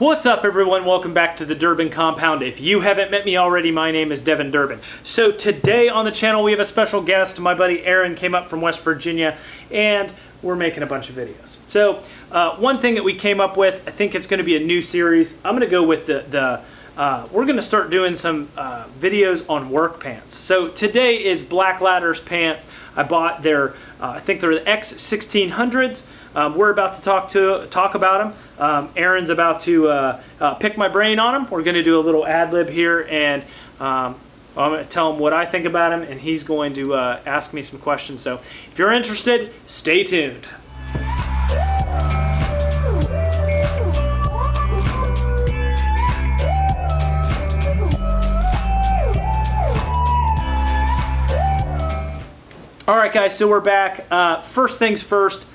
What's up, everyone? Welcome back to the Durbin Compound. If you haven't met me already, my name is Devin Durbin. So today on the channel, we have a special guest. My buddy Aaron came up from West Virginia, and we're making a bunch of videos. So uh, one thing that we came up with, I think it's going to be a new series. I'm going to go with the the. Uh, we're going to start doing some uh, videos on work pants. So today is Blaklader's pants. I bought their, uh, I think they're the X1600s. Um, we're about to talk to talk about them. Um, Aaron's about to uh, uh, pick my brain on them. We're going to do a little ad lib here, and um, I'm going to tell him what I think about him, and he's going to uh, ask me some questions. So if you're interested, stay tuned. All right, guys, so we're back. Uh, first things first,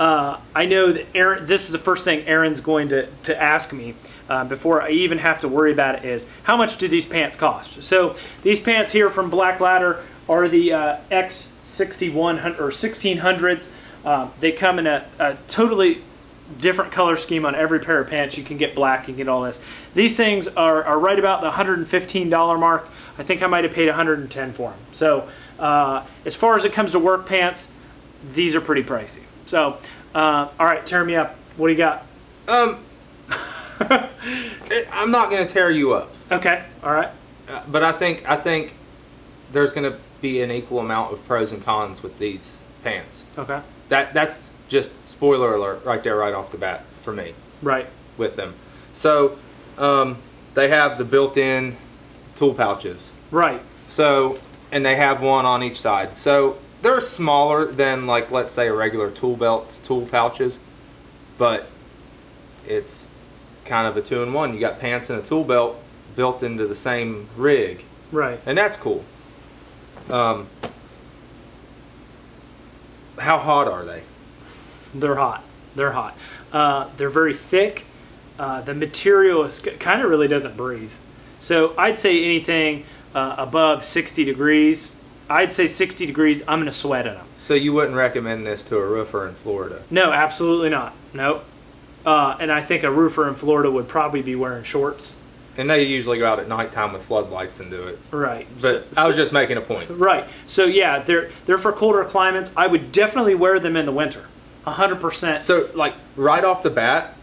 uh, I know that Aaron, this is the first thing Aaron's going to, to ask me uh, before I even have to worry about it is, how much do these pants cost? So these pants here from Blaklader are the uh, X6100 or 1600s. Um, they come in a, a totally different color scheme on every pair of pants. You can get black, you can get all this. These things are, are right about the $115 mark. I think I might have paid 110 for them. So uh, as far as it comes to work pants, these are pretty pricey. So, uh, all right, tear me up. What do you got? Um, I'm not going to tear you up, Okay, all right. uh, but I think I think there's going to be an equal amount of pros and cons with these pants. Okay, That that's just spoiler alert right there, right off the bat for me right. with them. So, um, they have the built-in tool pouches. Right. So, and they have one on each side. So they're smaller than like let's say a regular tool belt, tool pouches, but it's kind of a two in one. You got pants and a tool belt built into the same rig, Right. and that's cool. Um, how hot are they? They're hot. They're hot. Uh, they're very thick. Uh, the material is kind of really doesn't breathe. So I'd say anything uh, above 60 degrees. I'd say 60 degrees. I'm going to sweat in them. So you wouldn't recommend this to a roofer in Florida? No, absolutely not. Nope. Uh, and I think a roofer in Florida would probably be wearing shorts. And they usually go out at nighttime with floodlights and do it. Right. But So- I was just making a point. Right. So yeah, they're they're for colder climates. I would definitely wear them in the winter. hundred percent. So, like, right off the bat,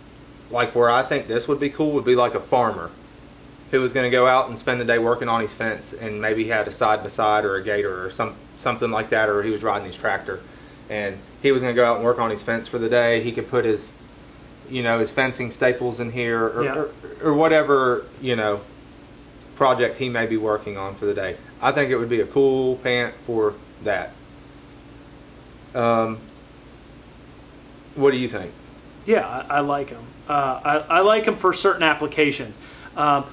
like where I think this would be cool would be like a farmer who was going to go out and spend the day working on his fence, and maybe he had a side by side or a gator or some something like that, or he was riding his tractor, and he was going to go out and work on his fence for the day. He could put his, you know, his fencing staples in here, or, Yeah. or, or whatever you know project he may be working on for the day. I think it would be a cool pant for that. Um, what do you think? Yeah, I, I like them. Uh, I, I like them for certain applications. Um,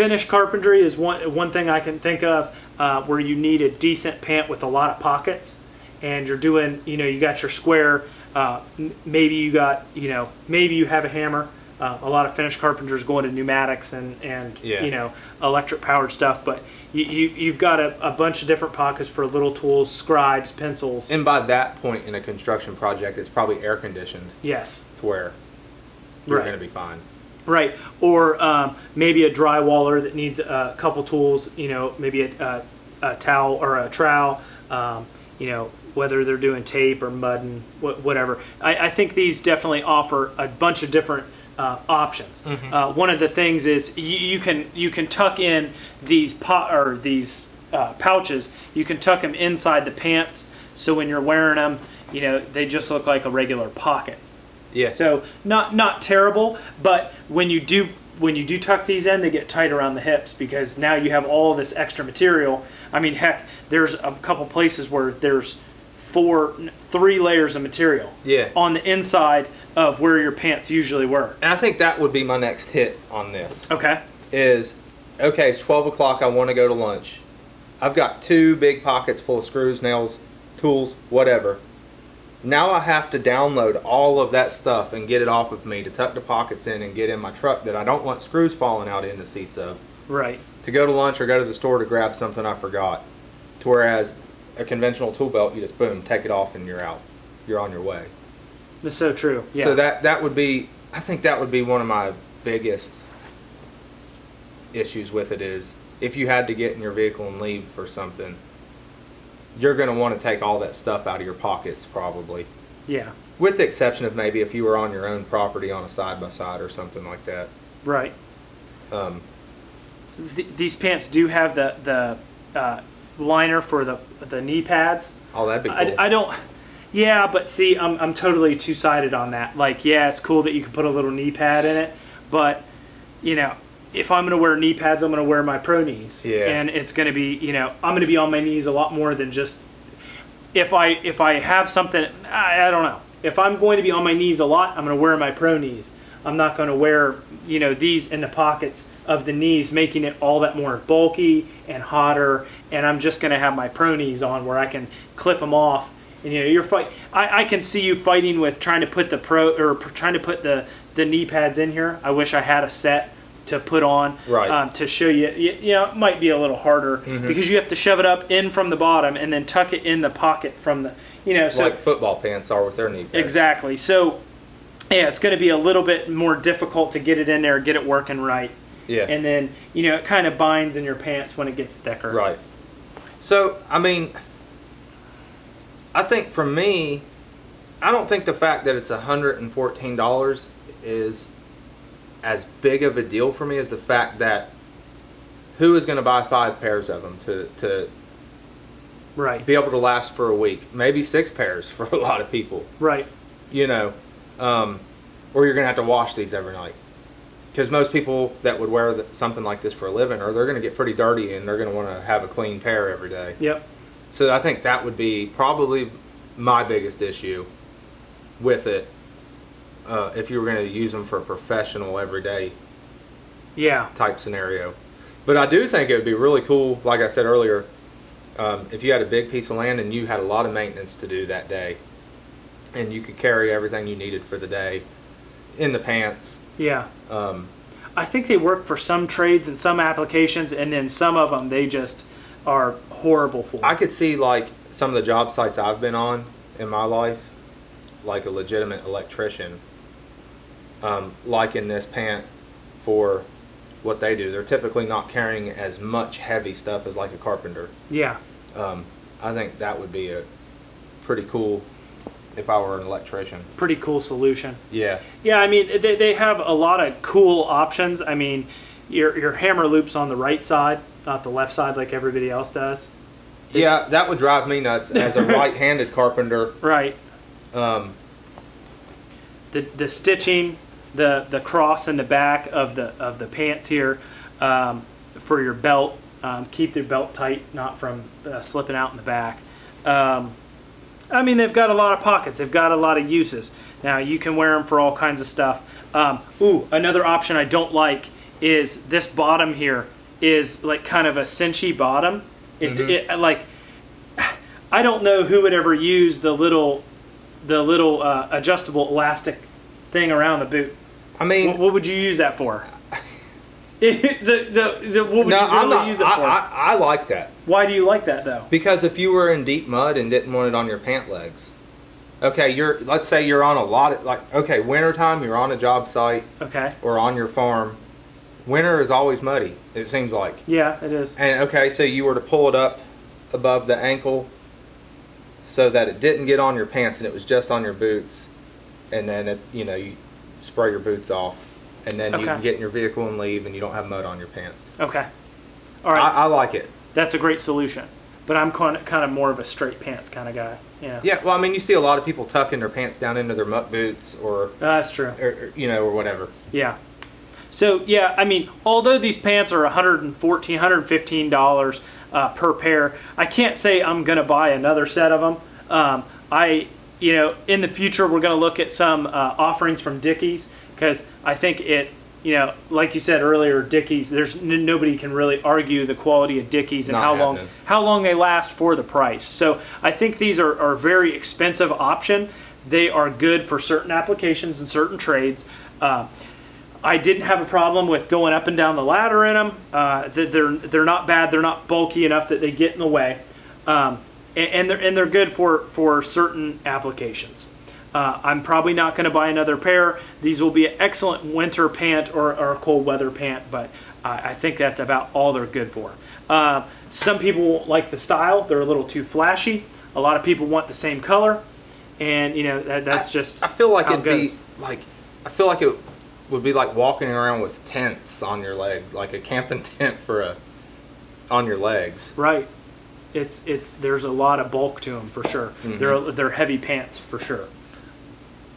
finish carpentry is one one thing I can think of uh, where you need a decent pant with a lot of pockets, and you're doing, you know, you got your square. Uh, maybe you got, you know, maybe you have a hammer. Uh, a lot of finish carpenters go into pneumatics and and Yeah. you know electric powered stuff, but you, you you've got a, a bunch of different pockets for little tools, scribes, pencils. And by that point in a construction project, it's probably air conditioned yes. to where you're Right. going to be fine. Right, or um, maybe a drywaller that needs a couple tools. You know, maybe a, a, a towel or a trowel. Um, you know, whether they're doing tape or mudding, wh- whatever. I, I think these definitely offer a bunch of different uh, options. Uh, one of the things is you, you can you can tuck in these pot or these uh, pouches. You can tuck them inside the pants, so when you're wearing them, you know they just look like a regular pocket. Yeah. So not not terrible, but when you do when you do tuck these in, they get tight around the hips because now you have all this extra material. I mean, heck, there's a couple places where there's four, three layers of material yeah. on the inside of where your pants usually were. And I think that would be my next hit on this Okay. is, okay, it's 12 o'clock, I want to go to lunch. I've got two big pockets full of screws, nails, tools, whatever. Now I have to download all of that stuff and get it off of me to tuck the pockets in and get in my truck that I don't want screws falling out in the seats of. Right. to go to lunch or go to the store to grab something I forgot. To whereas a conventional tool belt, you just boom, take it off and you're out. You're on your way. That's so true. Yeah. So that that would be I think that would be one of my biggest issues with it is if you had to get in your vehicle and leave for something, you're going to want to take all that stuff out of your pockets probably. Yeah. With the exception of maybe if you were on your own property on a side by side or something like that. Right. Um, Th- these pants do have the the uh, liner for the the knee pads. oh, that'd be cool. I, I don't. Yeah, but see, I'm I'm totally two sided on that. Like, yeah, it's cool that you can put a little knee pad in it, but you know, if I'm gonna wear knee pads, I'm gonna wear my pro knees. Yeah. And it's gonna be, you know, I'm gonna be on my knees a lot more than just if I if I have something. I, I don't know. If I'm going to be on my knees a lot, I'm gonna wear my pro knees. I'm not gonna wear, you know, these in the pockets of the knees, making it all that more bulky and hotter. And I'm just gonna have my pro knees on where I can clip them off and you know you're fight. I, I can see you fighting with trying to put the pro or pr- trying to put the the knee pads in here. I wish I had a set to put on Right. um, to show you. you. You know, it might be a little harder Mm-hmm. because you have to shove it up in from the bottom and then tuck it in the pocket from the. You know, so like football pants are with their knee pads. exactly. So yeah, it's going to be a little bit more difficult to get it in there, get it working right, Yeah. and then you know it kind of binds in your pants when it gets thicker. Right. So, I mean, I think for me, I don't think the fact that it's $114 is as big of a deal for me as the fact that who is going to buy five pairs of them to, to Right. be able to last for a week? Maybe six pairs for a lot of people, Right. you know, um, or you're going to have to wash these every night. Because most people that would wear something like this for a living, or they're going to get pretty dirty and they're going to want to have a clean pair every day. Yep. So I think that would be probably my biggest issue with it. Uh, if you were going to use them for a professional, everyday Yeah. type scenario. But I do think it would be really cool, like I said earlier, um, if you had a big piece of land and you had a lot of maintenance to do that day, and you could carry everything you needed for the day in the pants. Yeah. Um, I think they work for some trades and some applications, and then some of them they just are horrible for. I could see like some of the job sites I've been on in my life, like a legitimate electrician, um, liking this pant for what they do. They're typically not carrying as much heavy stuff as like a carpenter. yeah. Um, I think that would be a pretty cool if I were an electrician. Pretty cool solution. Yeah. Yeah, I mean they, they have a lot of cool options. I mean, your your hammer loops on the right side, not the left side like everybody else does. Yeah, that would drive me nuts as a right-handed carpenter. Right. Um, The the stitching, the the cross in the back of the of the pants here, um, for your belt. Um, keep your belt tight, not from uh, slipping out in the back. Um, I mean, they've got a lot of pockets. They've got a lot of uses. Now you can wear them for all kinds of stuff. Um, ooh, another option I don't like is this bottom here is like kind of a cinchy bottom. It, Mhm. it like I don't know who would ever use the little the little uh, adjustable elastic thing around the boot. I mean, What, what would you use that for? so, so, so what would no, you really I'm not. use it I. I, I like that. Why do you like that though? Because if you were in deep mud and didn't want it on your pant legs, okay, you're let's say you're on a lot of like okay, wintertime, you're on a job site Okay. or on your farm. Winter is always muddy. It seems like. Yeah, it is. And okay, so you were to pull it up above the ankle so that it didn't get on your pants and it was just on your boots, and then it, you know you spray your boots off, and then you can get in your vehicle and leave, and you don't have mud on your pants. Okay. All right. I, I like it. That's a great solution. But I'm kind of, kind of more of a straight pants kind of guy. Yeah. Yeah, well, I mean, you see a lot of people tucking their pants down into their muck boots or, That's true. or, or, you know, or whatever. Yeah. So yeah, I mean, although these pants are 114 115 dollars uh, per pair, I can't say I'm gonna buy another set of them. Um, I, you know, in the future we're gonna look at some uh, offerings from Dickies because I think it, you know, like you said earlier, Dickies. There's n- nobody can really argue the quality of Dickies and Not how long how long they last for the price. So I think these are, are a very expensive option. They are good for certain applications and certain trades. Uh, I didn't have a problem with going up and down the ladder in them. Uh, they're they're not bad. They're not bulky enough that they get in the way, um, and, and they're and they're good for for certain applications. Uh, I'm probably not going to buy another pair. These will be an excellent winter pant or, or a cold weather pant, but uh, I think that's about all they're good for. Uh, some people like the style; they're a little too flashy. A lot of people want the same color, and you know that, that's I- just. I feel like it'd it be like I feel like it would be like walking around with tents on your leg, like a camping tent for a on your legs. Right. It's it's there's a lot of bulk to them for sure. Mm-hmm. They're they're heavy pants for sure.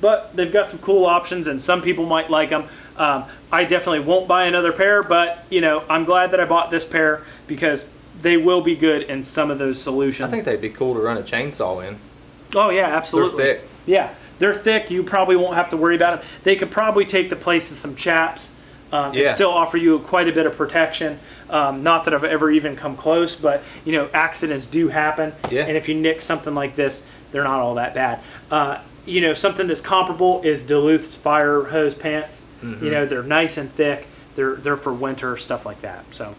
But they've got some cool options, and some people might like them. Um, I definitely won't buy another pair, but you know I'm glad that I bought this pair because they will be good in some of those solutions. I think they'd be cool to run a chainsaw in. oh yeah, absolutely. They're thick. Yeah, they're thick. You probably won't have to worry about them. They could probably take the place of some chaps um, and still offer you quite a bit of protection. Um, not that I've ever even come close, but you know, accidents do happen. Yeah. And if you nick something like this, they're not all that bad. Uh, you know, something that's comparable is Duluth's fire hose pants. Mm-hmm. You know, they're nice and thick. They're they're for winter stuff like that. So.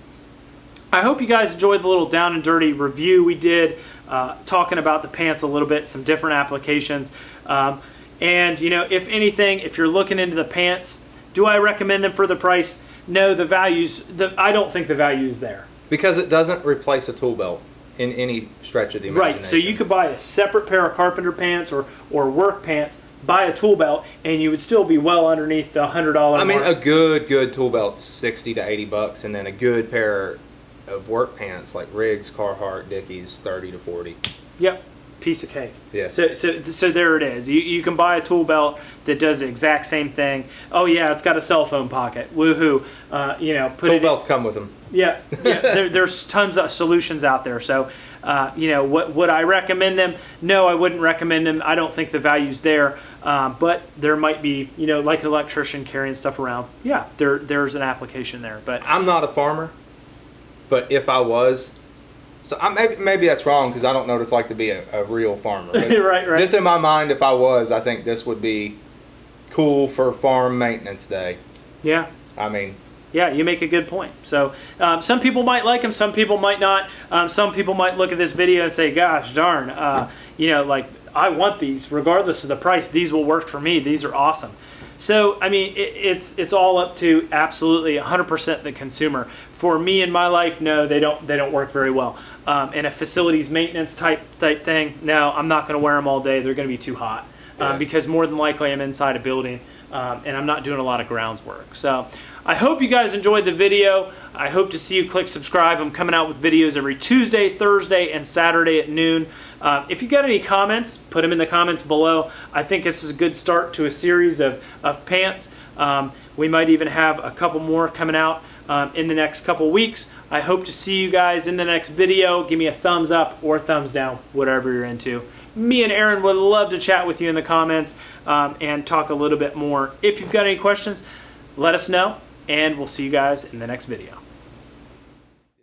I hope you guys enjoyed the little down and dirty review we did, uh, talking about the pants a little bit, some different applications. Um, and, you know, if anything, if you're looking into the pants, do I recommend them for the price? No, the values, the, I don't think the value is there. Because it doesn't replace a tool belt in any stretch of the imagination. Right, so you could buy a separate pair of carpenter pants or, or work pants, buy a tool belt, and you would still be well underneath the $100 I mean, mark. a good good tool belt's sixty to eighty bucks, and then a good pair of work pants like Riggs, Carhartt, Dickies, thirty to forty. Yep, piece of cake. Yeah. So, so, so there it is. You, you can buy a tool belt that does the exact same thing. Oh yeah, it's got a cell phone pocket. Woohoo! Uh, you know, put Tool it. in- belts come with them. Yeah, yeah. there, there's tons of solutions out there. So, uh, you know, what would I recommend them? No, I wouldn't recommend them. I don't think the value's there. Um, but there might be, you know, like an electrician carrying stuff around. Yeah, there there's an application there. But I'm not a farmer, but if I was, so I, maybe maybe that's wrong because I don't know what it's like to be a, a real farmer. Right, right. Just in my mind, if I was, I think this would be cool for farm maintenance day. yeah, I mean, Yeah, you make a good point. So um, some people might like them, some people might not. Um, some people might look at this video and say, "Gosh darn, uh, you know, like I want these, regardless of the price. These will work for me. These are awesome." So I mean, it, it's it's all up to absolutely 100% the consumer. For me in my life, no, they don't they don't work very well. Um, in a facilities maintenance type type thing, no, I'm not going to wear them all day. They're going to be too hot Yeah. um, because more than likely I'm inside a building um, and I'm not doing a lot of grounds work. So I hope you guys enjoyed the video. I hope to see you click subscribe. I'm coming out with videos every Tuesday, Thursday, and Saturday at noon. Uh, if you got any comments, put them in the comments below. I think this is a good start to a series of, of pants. Um, we might even have a couple more coming out um, in the next couple weeks. I hope to see you guys in the next video. Give me a thumbs up or thumbs down, whatever you're into. Me and Aaron would love to chat with you in the comments um, and talk a little bit more. If you've got any questions, let us know, and we'll see you guys in the next video.